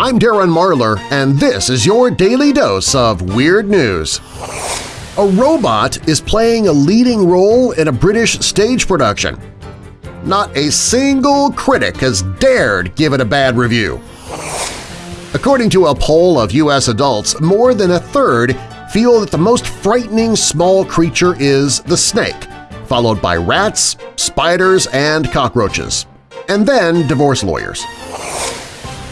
I'm Darren Marlar, and this is your daily dose of Weird News. A robot is playing a leading role in a British stage production. Not a single critic has dared give it a bad review. According to a poll of U.S. adults, more than a third feel that the most frightening small creature is the snake, followed by rats, spiders, and cockroaches, and then divorce lawyers.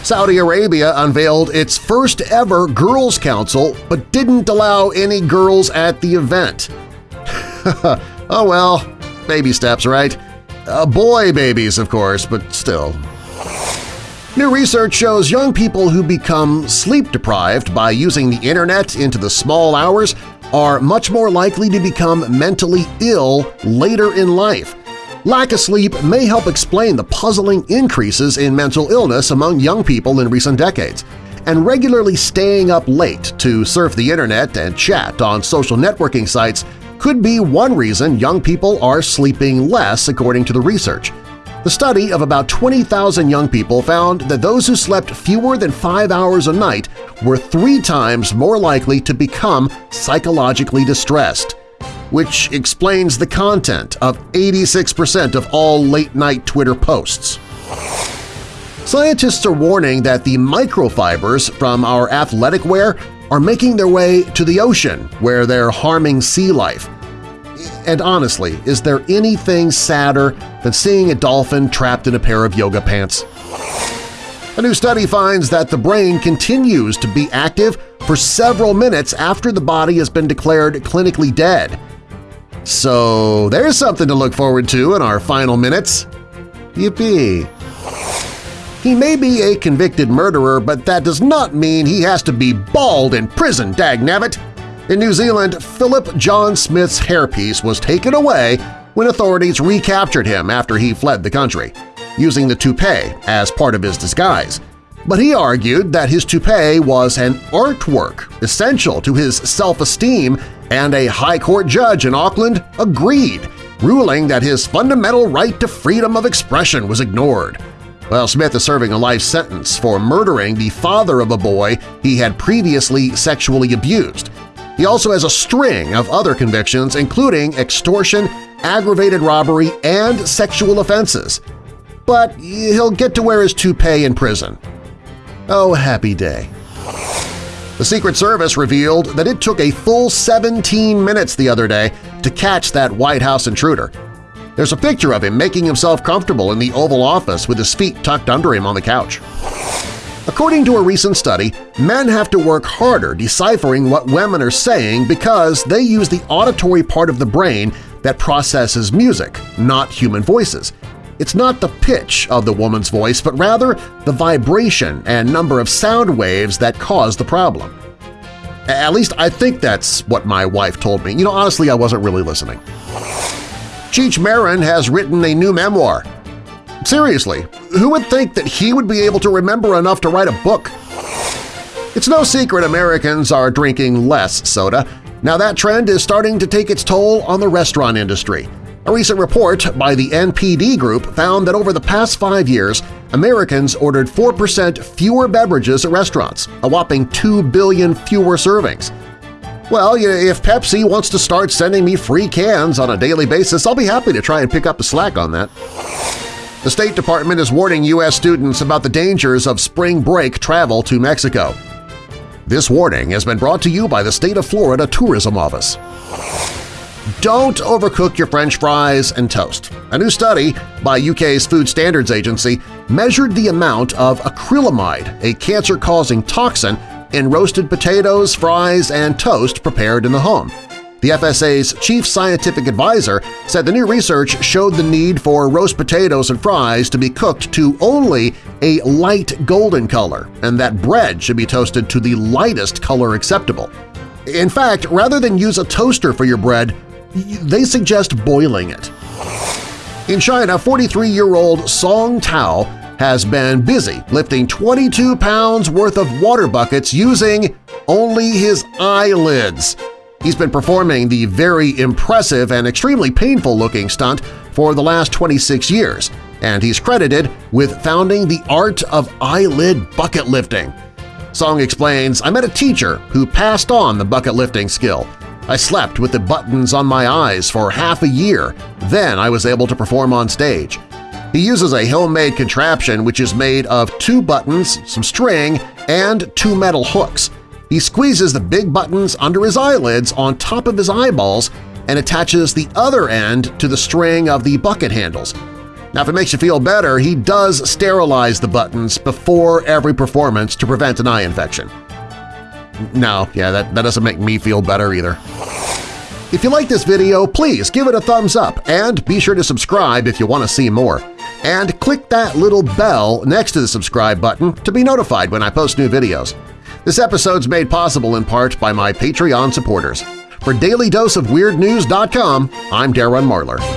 Saudi Arabia unveiled its first ever Girls' Council but didn't allow any girls at the event. oh well, baby steps, right? Uh, boy babies, of course, but still. New research shows young people who become sleep-deprived by using the internet into the small hours are much more likely to become mentally ill later in life, Lack of sleep may help explain the puzzling increases in mental illness among young people in recent decades, and regularly staying up late to surf the internet and chat on social networking sites could be one reason young people are sleeping less according to the research. The study of about 20,000 young people found that those who slept fewer than five hours a night were three times more likely to become psychologically distressed which explains the content of 86% of all late-night Twitter posts. Scientists are warning that the microfibers from our athletic wear are making their way to the ocean where they're harming sea life. And honestly, is there anything sadder than seeing a dolphin trapped in a pair of yoga pants? A new study finds that the brain continues to be active for several minutes after the body has been declared clinically dead, so there's something to look forward to in our final minutes. Yippee! He may be a convicted murderer, but that does not mean he has to be bald in prison, dagnabbit! In New Zealand, Philip John Smith's hairpiece was taken away when authorities recaptured him after he fled the country, using the toupee as part of his disguise. But he argued that his toupee was an artwork essential to his self-esteem and a High Court judge in Auckland agreed, ruling that his fundamental right to freedom of expression was ignored. Well, Smith is serving a life sentence for murdering the father of a boy he had previously sexually abused. He also has a string of other convictions including extortion, aggravated robbery, and sexual offenses. But he'll get to wear his toupee in prison. Oh, happy day. The Secret Service revealed that it took a full 17 minutes the other day to catch that White House intruder. There's a picture of him making himself comfortable in the Oval Office with his feet tucked under him on the couch. According to a recent study, men have to work harder deciphering what women are saying because they use the auditory part of the brain that processes music, not human voices. It's not the pitch of the woman's voice, but rather the vibration and number of sound waves that cause the problem. At least I think that's what my wife told me. You know, honestly, I wasn't really listening. Cheech Marin has written a new memoir. Seriously, who would think that he would be able to remember enough to write a book? It's no secret Americans are drinking less soda. Now that trend is starting to take its toll on the restaurant industry. A recent report by the NPD Group found that over the past five years, Americans ordered 4% fewer beverages at restaurants, a whopping 2 billion fewer servings. Well, if Pepsi wants to start sending me free cans on a daily basis, I'll be happy to try and pick up the slack on that. The State Department is warning U.S. students about the dangers of spring break travel to Mexico. This warning has been brought to you by the State of Florida Tourism Office. Don't overcook your french fries and toast. A new study by UK's Food Standards Agency measured the amount of acrylamide, a cancer-causing toxin, in roasted potatoes, fries, and toast prepared in the home. The FSA's chief scientific advisor said the new research showed the need for roast potatoes and fries to be cooked to only a light golden color and that bread should be toasted to the lightest color acceptable. In fact, rather than use a toaster for your bread, they suggest boiling it. In China, 43-year-old Song Tao has been busy lifting 22 pounds worth of water buckets using only his eyelids. He's been performing the very impressive and extremely painful-looking stunt for the last 26 years, and he's credited with founding the art of eyelid bucket lifting. Song explains, I met a teacher who passed on the bucket lifting skill. I slept with the buttons on my eyes for half a year, then I was able to perform on stage. He uses a homemade contraption which is made of two buttons, some string, and two metal hooks. He squeezes the big buttons under his eyelids on top of his eyeballs and attaches the other end to the string of the bucket handles. Now if it makes you feel better, he does sterilize the buttons before every performance to prevent an eye infection. No, yeah, that, that doesn't make me feel better either. If you like this video, please give it a thumbs up and be sure to subscribe if you want to see more. And click that little bell next to the subscribe button to be notified when I post new videos. This episode's made possible in part by my Patreon supporters. For DailyDoseOfWeirdNews.com, I'm Darren Marlar.